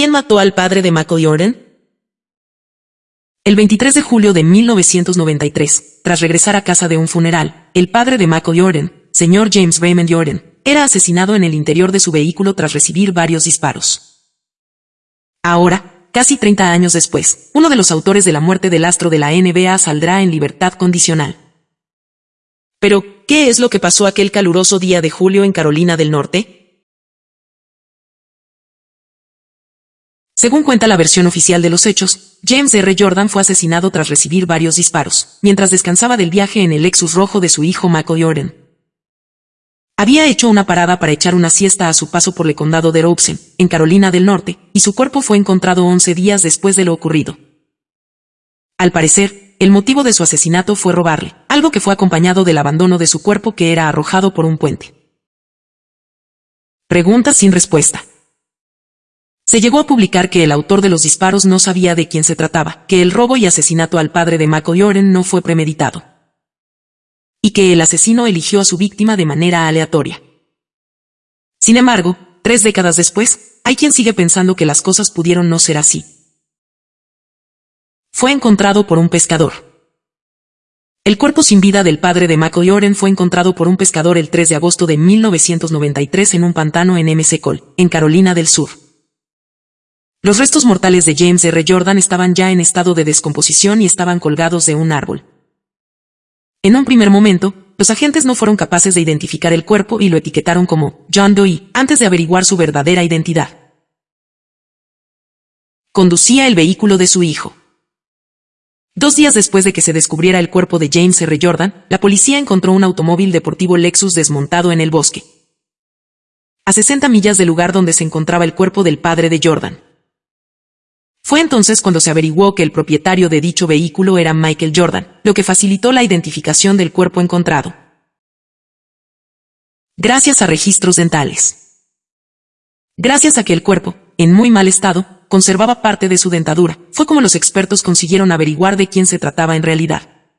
¿Quién mató al padre de Michael Jordan? El 23 de julio de 1993, tras regresar a casa de un funeral, el padre de Michael Jordan, señor James Raymond Jordan, era asesinado en el interior de su vehículo tras recibir varios disparos. Ahora, casi 30 años después, uno de los autores de la muerte del astro de la NBA saldrá en libertad condicional. Pero, ¿qué es lo que pasó aquel caluroso día de julio en Carolina del Norte? Según cuenta la versión oficial de los hechos, James R. Jordan fue asesinado tras recibir varios disparos, mientras descansaba del viaje en el Lexus rojo de su hijo Michael Jordan. Había hecho una parada para echar una siesta a su paso por el condado de Robeson, en Carolina del Norte, y su cuerpo fue encontrado 11 días después de lo ocurrido. Al parecer, el motivo de su asesinato fue robarle, algo que fue acompañado del abandono de su cuerpo que era arrojado por un puente. Pregunta sin respuesta. Se llegó a publicar que el autor de los disparos no sabía de quién se trataba, que el robo y asesinato al padre de Michael Jordan no fue premeditado. Y que el asesino eligió a su víctima de manera aleatoria. Sin embargo, tres décadas después, hay quien sigue pensando que las cosas pudieron no ser así. Fue encontrado por un pescador. El cuerpo sin vida del padre de Michael Jordan fue encontrado por un pescador el 3 de agosto de 1993 en un pantano en MC Cole, en Carolina del Sur. Los restos mortales de James R. Jordan estaban ya en estado de descomposición y estaban colgados de un árbol. En un primer momento, los agentes no fueron capaces de identificar el cuerpo y lo etiquetaron como John Doe antes de averiguar su verdadera identidad. Conducía el vehículo de su hijo. Dos días después de que se descubriera el cuerpo de James R. Jordan, la policía encontró un automóvil deportivo Lexus desmontado en el bosque. A 60 millas del lugar donde se encontraba el cuerpo del padre de Jordan. Fue entonces cuando se averiguó que el propietario de dicho vehículo era Michael Jordan, lo que facilitó la identificación del cuerpo encontrado. Gracias a registros dentales. Gracias a que el cuerpo, en muy mal estado, conservaba parte de su dentadura, fue como los expertos consiguieron averiguar de quién se trataba en realidad.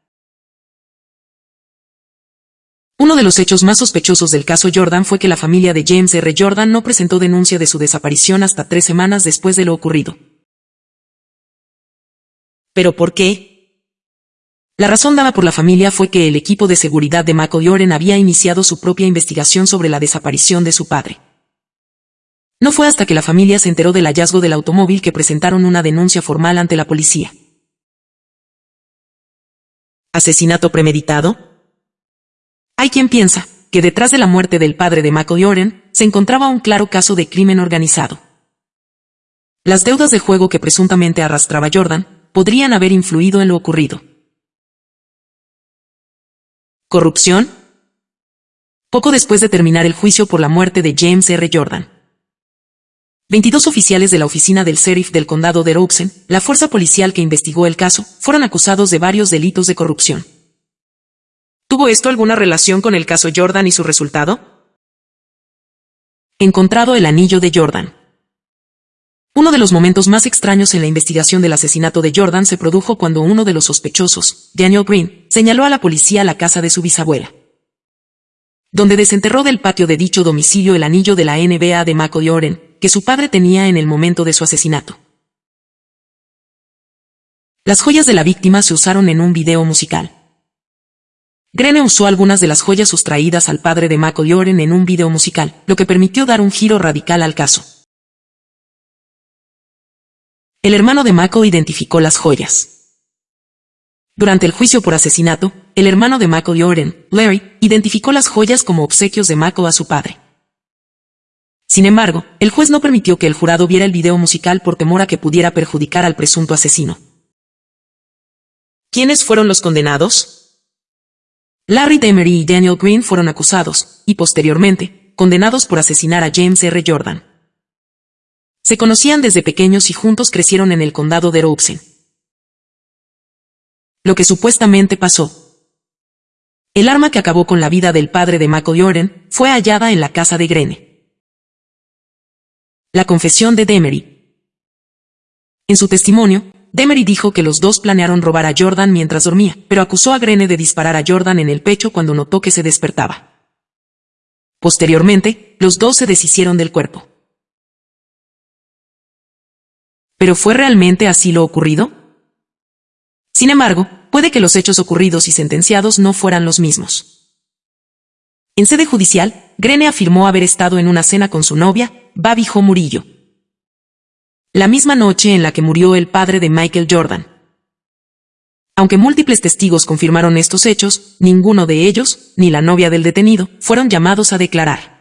Uno de los hechos más sospechosos del caso Jordan fue que la familia de James R. Jordan no presentó denuncia de su desaparición hasta tres semanas después de lo ocurrido. ¿Pero por qué? La razón dada por la familia fue que el equipo de seguridad de Mako Dioren había iniciado su propia investigación sobre la desaparición de su padre. No fue hasta que la familia se enteró del hallazgo del automóvil que presentaron una denuncia formal ante la policía. ¿Asesinato premeditado? Hay quien piensa que detrás de la muerte del padre de Mako Dioren se encontraba un claro caso de crimen organizado. Las deudas de juego que presuntamente arrastraba Jordan podrían haber influido en lo ocurrido. ¿Corrupción? Poco después de terminar el juicio por la muerte de James R. Jordan. 22 oficiales de la oficina del sheriff del condado de Robeson, la fuerza policial que investigó el caso, fueron acusados de varios delitos de corrupción. ¿Tuvo esto alguna relación con el caso Jordan y su resultado? Encontrado el anillo de Jordan. Uno de los momentos más extraños en la investigación del asesinato de Jordan se produjo cuando uno de los sospechosos, Daniel Green, señaló a la policía la casa de su bisabuela. Donde desenterró del patio de dicho domicilio el anillo de la NBA de Mako Oren, que su padre tenía en el momento de su asesinato. Las joyas de la víctima se usaron en un video musical. Grene usó algunas de las joyas sustraídas al padre de Mako Oren en un video musical, lo que permitió dar un giro radical al caso. El hermano de Mako identificó las joyas. Durante el juicio por asesinato, el hermano de Mako Oren, Larry, identificó las joyas como obsequios de Mako a su padre. Sin embargo, el juez no permitió que el jurado viera el video musical por temor a que pudiera perjudicar al presunto asesino. ¿Quiénes fueron los condenados? Larry Demery y Daniel Green fueron acusados, y posteriormente, condenados por asesinar a James R. Jordan. Se conocían desde pequeños y juntos crecieron en el condado de Robeson. Lo que supuestamente pasó. El arma que acabó con la vida del padre de Mako Jordan fue hallada en la casa de Grene. La confesión de Demery. En su testimonio, Demery dijo que los dos planearon robar a Jordan mientras dormía, pero acusó a Grene de disparar a Jordan en el pecho cuando notó que se despertaba. Posteriormente, los dos se deshicieron del cuerpo. ¿Pero fue realmente así lo ocurrido? Sin embargo, puede que los hechos ocurridos y sentenciados no fueran los mismos. En sede judicial, Grene afirmó haber estado en una cena con su novia, Babijo Murillo. La misma noche en la que murió el padre de Michael Jordan. Aunque múltiples testigos confirmaron estos hechos, ninguno de ellos, ni la novia del detenido, fueron llamados a declarar.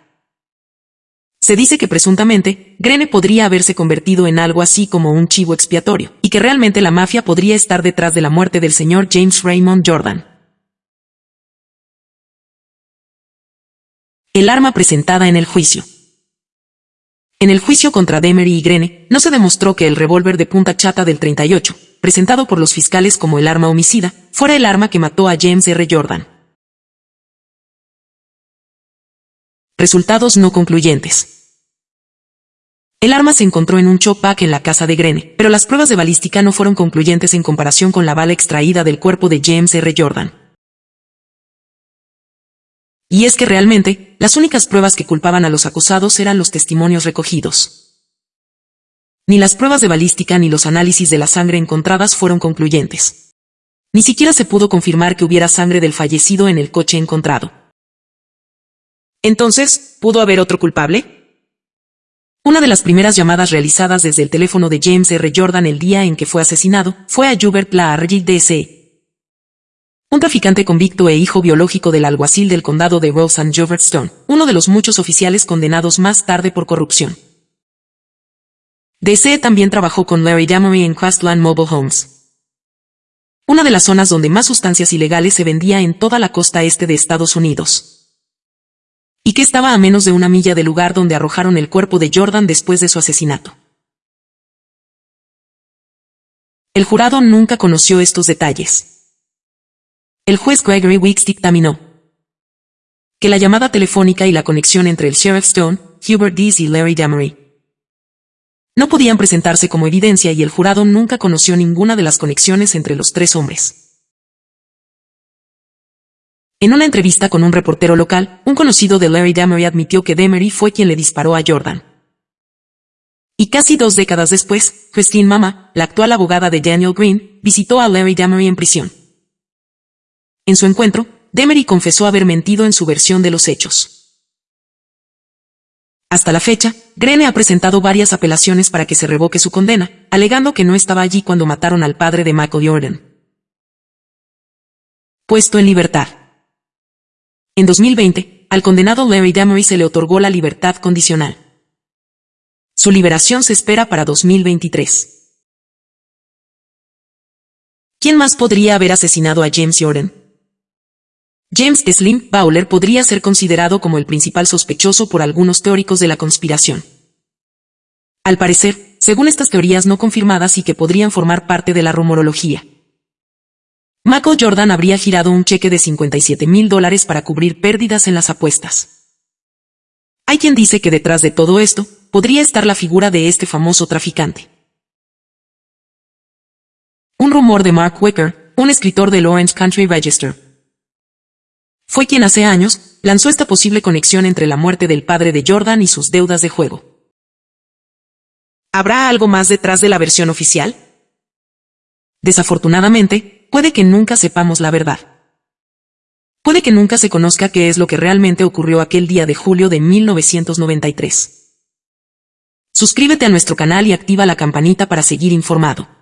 Se dice que presuntamente, Grene podría haberse convertido en algo así como un chivo expiatorio, y que realmente la mafia podría estar detrás de la muerte del señor James Raymond Jordan. El arma presentada en el juicio. En el juicio contra Demery y Grene, no se demostró que el revólver de punta chata del 38, presentado por los fiscales como el arma homicida, fuera el arma que mató a James R. Jordan. Resultados no concluyentes. El arma se encontró en un chopac en la casa de Grene, pero las pruebas de balística no fueron concluyentes en comparación con la bala extraída del cuerpo de James R. Jordan. Y es que realmente, las únicas pruebas que culpaban a los acusados eran los testimonios recogidos. Ni las pruebas de balística ni los análisis de la sangre encontradas fueron concluyentes. Ni siquiera se pudo confirmar que hubiera sangre del fallecido en el coche encontrado. Entonces, ¿pudo haber otro culpable? Una de las primeras llamadas realizadas desde el teléfono de James R. Jordan el día en que fue asesinado fue a Hubert Plaargy D.C., un traficante convicto e hijo biológico del alguacil del condado de Rose and Stone, uno de los muchos oficiales condenados más tarde por corrupción. D.C. también trabajó con Larry Damery en Crestland Mobile Homes, una de las zonas donde más sustancias ilegales se vendía en toda la costa este de Estados Unidos y que estaba a menos de una milla del lugar donde arrojaron el cuerpo de Jordan después de su asesinato. El jurado nunca conoció estos detalles. El juez Gregory Weeks dictaminó que la llamada telefónica y la conexión entre el Sheriff Stone, Hubert Dees y Larry Damery no podían presentarse como evidencia y el jurado nunca conoció ninguna de las conexiones entre los tres hombres. En una entrevista con un reportero local, un conocido de Larry Damery admitió que Demery fue quien le disparó a Jordan. Y casi dos décadas después, Christine Mama, la actual abogada de Daniel Green, visitó a Larry Damery en prisión. En su encuentro, Demery confesó haber mentido en su versión de los hechos. Hasta la fecha, Grene ha presentado varias apelaciones para que se revoque su condena, alegando que no estaba allí cuando mataron al padre de Michael Jordan. Puesto en libertad. En 2020, al condenado Larry Damery se le otorgó la libertad condicional. Su liberación se espera para 2023. ¿Quién más podría haber asesinado a James Jordan? James Slim Bowler podría ser considerado como el principal sospechoso por algunos teóricos de la conspiración. Al parecer, según estas teorías no confirmadas y que podrían formar parte de la rumorología, Michael Jordan habría girado un cheque de 57 mil dólares para cubrir pérdidas en las apuestas. Hay quien dice que detrás de todo esto, podría estar la figura de este famoso traficante. Un rumor de Mark Wicker, un escritor del Orange Country Register, fue quien hace años lanzó esta posible conexión entre la muerte del padre de Jordan y sus deudas de juego. ¿Habrá algo más detrás de la versión oficial? Desafortunadamente, puede que nunca sepamos la verdad. Puede que nunca se conozca qué es lo que realmente ocurrió aquel día de julio de 1993. Suscríbete a nuestro canal y activa la campanita para seguir informado.